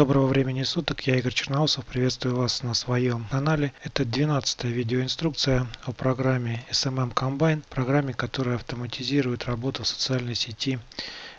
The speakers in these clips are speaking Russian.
Доброго времени суток, я Игорь Черноусов, приветствую вас на своем канале. Это 12 видеоинструкция о программе SMM Combine, программе, которая автоматизирует работу в социальной сети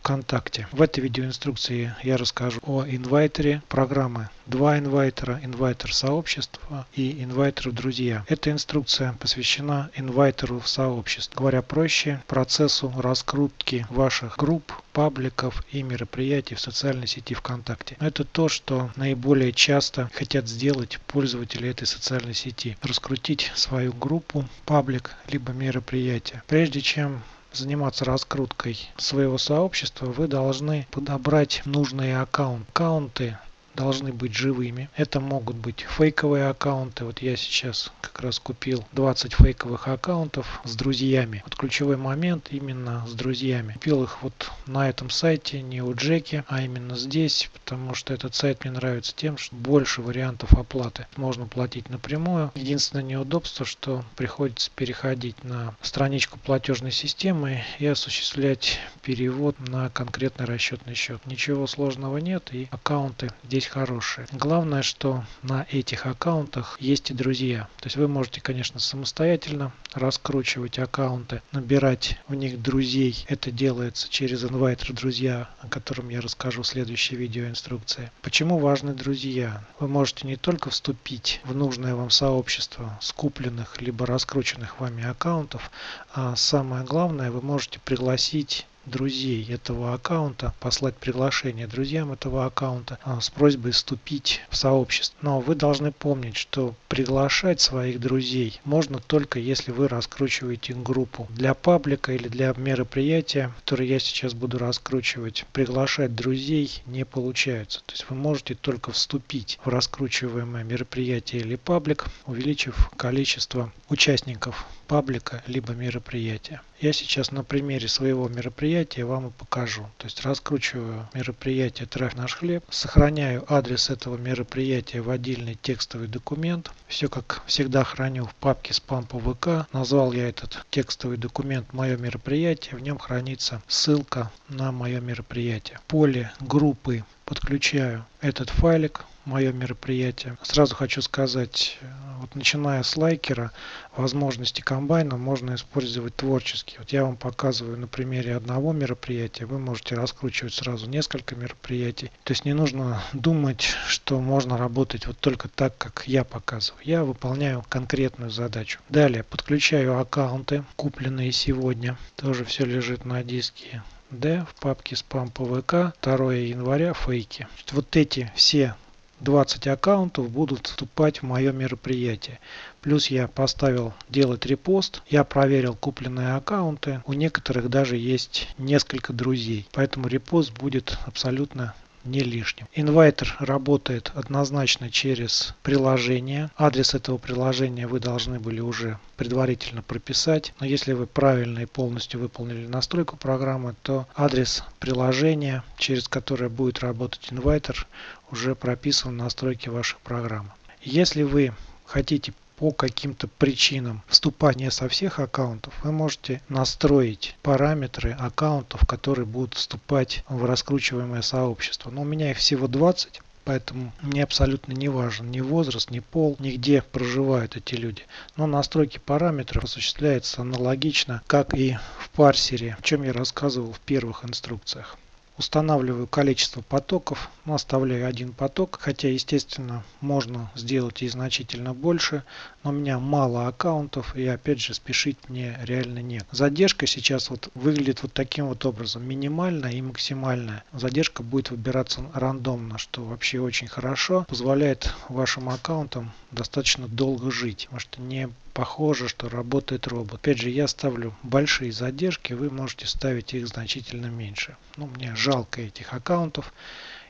ВКонтакте. В этой видеоинструкции я расскажу о инвайтере программы два инвайтера, инвайтер сообщества и инвайтер друзья. Эта инструкция посвящена инвайтеру в сообщество. Говоря проще, процессу раскрутки ваших групп, пабликов и мероприятий в социальной сети ВКонтакте. Это то, что наиболее часто хотят сделать пользователи этой социальной сети. Раскрутить свою группу, паблик, либо мероприятие. Прежде чем заниматься раскруткой своего сообщества, вы должны подобрать нужные аккаунты. Аккаунты должны быть живыми. Это могут быть фейковые аккаунты. Вот я сейчас как раз купил 20 фейковых аккаунтов с друзьями. Вот ключевой момент именно с друзьями. Купил их вот на этом сайте, не у Джеки, а именно здесь, потому что этот сайт мне нравится тем, что больше вариантов оплаты. Можно платить напрямую. Единственное неудобство, что приходится переходить на страничку платежной системы и осуществлять перевод на конкретный расчетный счет. Ничего сложного нет и аккаунты здесь хорошие. Главное, что на этих аккаунтах есть и друзья. То есть вы можете, конечно, самостоятельно раскручивать аккаунты, набирать в них друзей. Это делается через инвайтер друзья, о котором я расскажу в следующей видеоинструкции. Почему важны друзья? Вы можете не только вступить в нужное вам сообщество скупленных либо раскрученных вами аккаунтов, а самое главное, вы можете пригласить друзей этого аккаунта, послать приглашение друзьям этого аккаунта а, с просьбой вступить в сообщество. Но вы должны помнить, что приглашать своих друзей можно только если вы раскручиваете группу. Для паблика или для мероприятия, которое я сейчас буду раскручивать, приглашать друзей не получается. То есть вы можете только вступить в раскручиваемое мероприятие или паблик, увеличив количество участников паблика либо мероприятия. Я сейчас на примере своего мероприятия вам и покажу. То есть раскручиваю мероприятие Трах наш хлеб, сохраняю адрес этого мероприятия в отдельный текстовый документ. Все как всегда храню в папке спам по ВК. Назвал я этот текстовый документ мое мероприятие. В нем хранится ссылка на мое мероприятие. Поле группы подключаю этот файлик мое мероприятие. Сразу хочу сказать, вот начиная с лайкера, возможности комбайна можно использовать творчески. Вот я вам показываю на примере одного мероприятия, вы можете раскручивать сразу несколько мероприятий. То есть не нужно думать, что можно работать вот только так, как я показываю. Я выполняю конкретную задачу. Далее подключаю аккаунты, купленные сегодня. Тоже все лежит на диске D в папке спам ПВК 2 января фейки. Вот эти все 20 аккаунтов будут вступать в мое мероприятие. Плюс я поставил делать репост. Я проверил купленные аккаунты. У некоторых даже есть несколько друзей. Поэтому репост будет абсолютно не лишним. Инвайтер работает однозначно через приложение. Адрес этого приложения вы должны были уже предварительно прописать. Но если вы правильно и полностью выполнили настройку программы, то адрес приложения, через которое будет работать инвайтер, уже прописан в настройке вашей программы. Если вы хотите по каким-то причинам вступания со всех аккаунтов, вы можете настроить параметры аккаунтов, которые будут вступать в раскручиваемое сообщество. Но у меня их всего 20. Поэтому мне абсолютно не важен ни возраст, ни пол, ни где проживают эти люди. Но настройки параметров осуществляются аналогично, как и в парсере, о чем я рассказывал в первых инструкциях устанавливаю количество потоков, ну, оставляю один поток, хотя естественно можно сделать и значительно больше, но у меня мало аккаунтов и опять же спешить мне реально нет. Задержка сейчас вот выглядит вот таким вот образом, минимальная и максимальная. Задержка будет выбираться рандомно, что вообще очень хорошо, позволяет вашим аккаунтам достаточно долго жить, потому что не похоже, что работает робот. Опять же, я ставлю большие задержки, вы можете ставить их значительно меньше. Ну, мне жалко этих аккаунтов,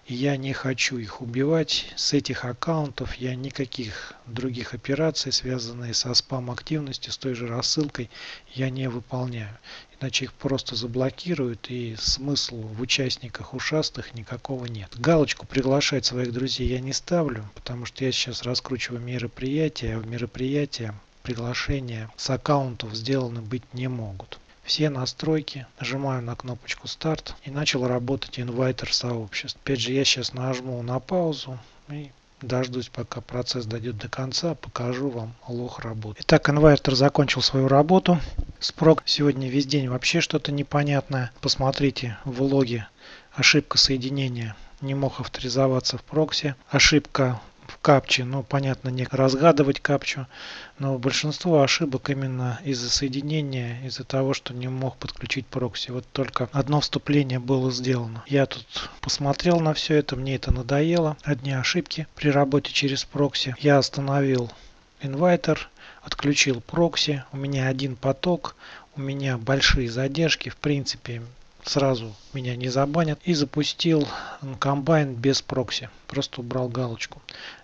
я не хочу их убивать. С этих аккаунтов я никаких других операций, связанные со спам-активностью, с той же рассылкой, я не выполняю. Иначе их просто заблокируют и смысла в участниках ушастых никакого нет. Галочку приглашать своих друзей я не ставлю, потому что я сейчас раскручиваю мероприятия, а в мероприятия приглашения с аккаунтов сделаны быть не могут. Все настройки, нажимаю на кнопочку старт и начал работать инвайтер сообществ. Опять же я сейчас нажму на паузу и дождусь пока процесс дойдет до конца, покажу вам лох работы. Итак, инвертор закончил свою работу. Спрок сегодня весь день вообще что-то непонятное. Посмотрите в логе ошибка соединения не мог авторизоваться в прокси. Ошибка в капче, ну понятно, не разгадывать капчу, но большинство ошибок именно из-за соединения, из-за того, что не мог подключить прокси. Вот только одно вступление было сделано. Я тут посмотрел на все это, мне это надоело. Одни ошибки при работе через прокси. Я остановил инвайтер, отключил прокси, у меня один поток, у меня большие задержки, в принципе сразу меня не забанят. И запустил комбайн без прокси. Просто убрал галочку.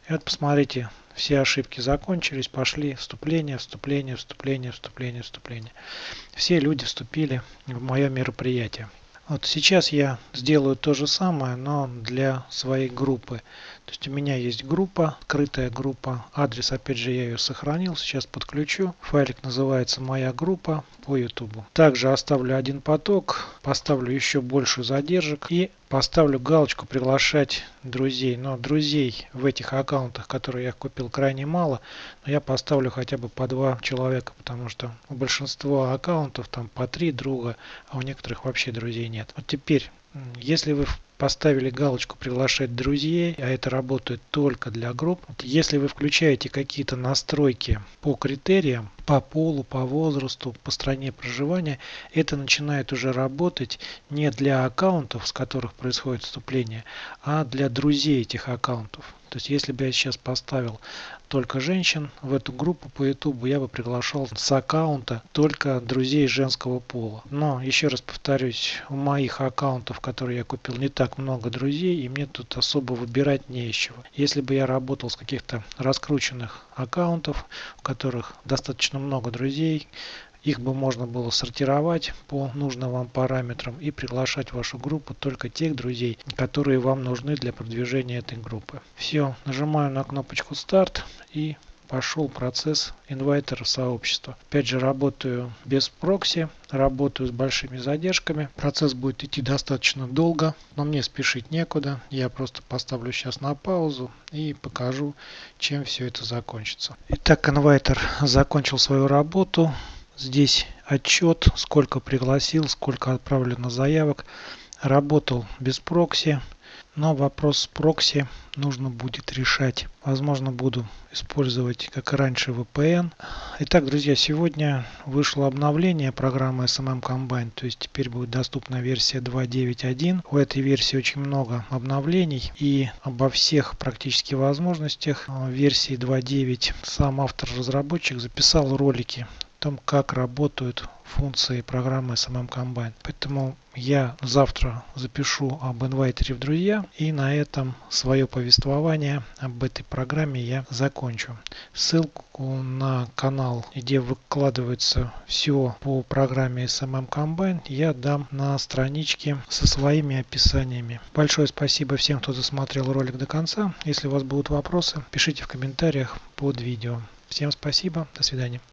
И вот посмотрите, все ошибки закончились, пошли вступление, вступление, вступление, вступление, вступление. Все люди вступили в мое мероприятие. Вот сейчас я сделаю то же самое, но для своей группы. То есть у меня есть группа, открытая группа. Адрес, опять же, я ее сохранил. Сейчас подключу. Файлик называется «Моя группа» по YouTube. Также оставлю один поток, поставлю еще больше задержек и поставлю галочку «Приглашать друзей». Но друзей в этих аккаунтах, которые я купил, крайне мало. Но я поставлю хотя бы по два человека, потому что у большинства аккаунтов там по три друга, а у некоторых вообще друзей нет. Вот теперь если вы поставили галочку приглашать друзей, а это работает только для групп. Если вы включаете какие-то настройки по критериям, по полу, по возрасту, по стране проживания, это начинает уже работать не для аккаунтов, с которых происходит вступление, а для друзей этих аккаунтов. То есть если бы я сейчас поставил только женщин в эту группу по YouTube, я бы приглашал с аккаунта только друзей женского пола. Но еще раз повторюсь, у моих аккаунтов, которые я купил, не так много друзей, и мне тут особо выбирать не из чего. Если бы я работал с каких-то раскрученных аккаунтов, у которых достаточно много друзей, их бы можно было сортировать по нужным вам параметрам и приглашать в вашу группу только тех друзей, которые вам нужны для продвижения этой группы. Все, нажимаю на кнопочку старт и пошел процесс инвайтера сообщества. Опять же работаю без прокси, работаю с большими задержками. Процесс будет идти достаточно долго, но мне спешить некуда. Я просто поставлю сейчас на паузу и покажу, чем все это закончится. Итак, инвайтер закончил свою работу. Здесь отчет, сколько пригласил, сколько отправлено заявок. Работал без прокси, но вопрос с прокси нужно будет решать. Возможно, буду использовать, как и раньше, VPN. Итак, друзья, сегодня вышло обновление программы SMM Combine, то есть теперь будет доступна версия 2.9.1. У этой версии очень много обновлений и обо всех практически возможностях версии 2.9 сам автор-разработчик записал ролики том, как работают функции программы SMM Combine. Поэтому я завтра запишу об инвайтере в друзья и на этом свое повествование об этой программе я закончу. Ссылку на канал, где выкладывается все по программе SMM Combine, я дам на страничке со своими описаниями. Большое спасибо всем, кто досмотрел ролик до конца. Если у вас будут вопросы, пишите в комментариях под видео. Всем спасибо, до свидания.